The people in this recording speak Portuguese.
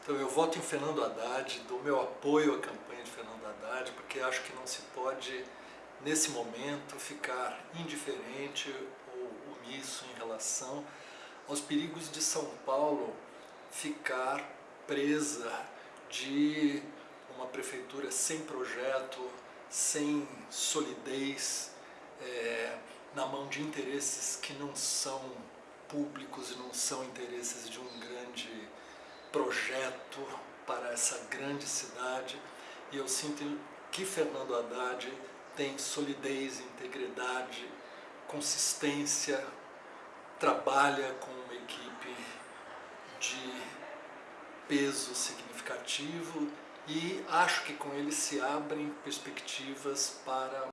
Então eu voto em Fernando Haddad, dou meu apoio à campanha de Fernando Haddad, porque acho que não se pode, nesse momento, ficar indiferente ou omisso em relação aos perigos de São Paulo ficar presa de uma prefeitura sem projeto, sem solidez, é, na mão de interesses que não são públicos e não são interesses de um grande projeto para essa grande cidade. E eu sinto que Fernando Haddad tem solidez, integridade, consistência, trabalha com uma equipe de peso significativo e acho que com ele se abrem perspectivas para